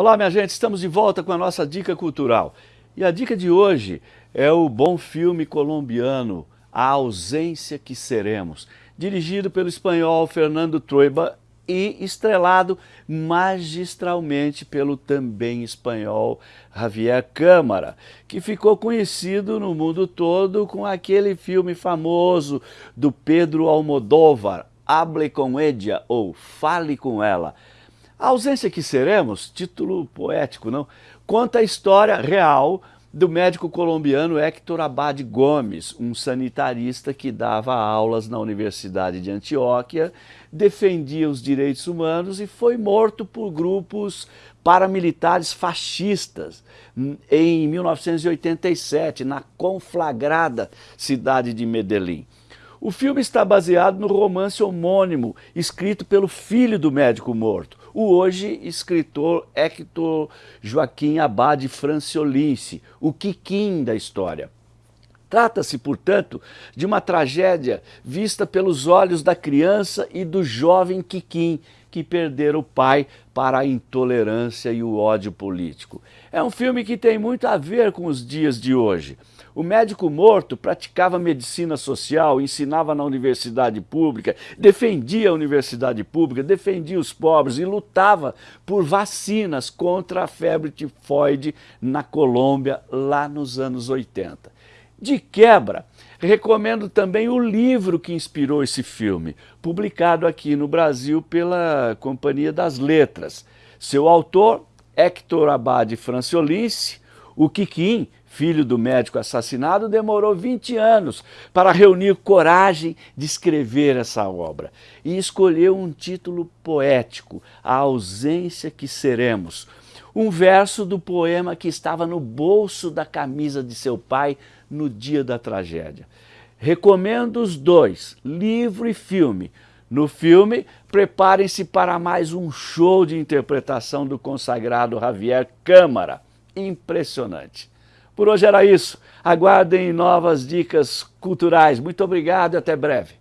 Olá, minha gente, estamos de volta com a nossa dica cultural. E a dica de hoje é o bom filme colombiano A Ausência que Seremos, dirigido pelo espanhol Fernando Trueba e estrelado magistralmente pelo também espanhol Javier Câmara, que ficou conhecido no mundo todo com aquele filme famoso do Pedro Almodóvar, Hable com Ella ou Fale com Ela, a ausência que seremos, título poético, não? Conta a história real do médico colombiano Héctor Abad Gomes, um sanitarista que dava aulas na Universidade de Antioquia, defendia os direitos humanos e foi morto por grupos paramilitares fascistas em 1987, na conflagrada cidade de Medellín. O filme está baseado no romance homônimo, escrito pelo filho do médico morto, o hoje escritor Hector Joaquim Abade Franciolince, o Quiquim da história. Trata-se, portanto, de uma tragédia vista pelos olhos da criança e do jovem Quiquim, que perderam o pai para a intolerância e o ódio político. É um filme que tem muito a ver com os dias de hoje. O médico morto praticava medicina social, ensinava na universidade pública, defendia a universidade pública, defendia os pobres e lutava por vacinas contra a febre tifoide na Colômbia lá nos anos 80. De quebra, recomendo também o livro que inspirou esse filme, publicado aqui no Brasil pela Companhia das Letras. Seu autor, Hector Abade Franciolince, o Quiquim, filho do médico assassinado, demorou 20 anos para reunir coragem de escrever essa obra e escolheu um título poético, A Ausência que Seremos, um verso do poema que estava no bolso da camisa de seu pai no dia da tragédia. Recomendo os dois, livro e filme. No filme, preparem-se para mais um show de interpretação do consagrado Javier Câmara. Impressionante. Por hoje era isso. Aguardem novas dicas culturais. Muito obrigado e até breve.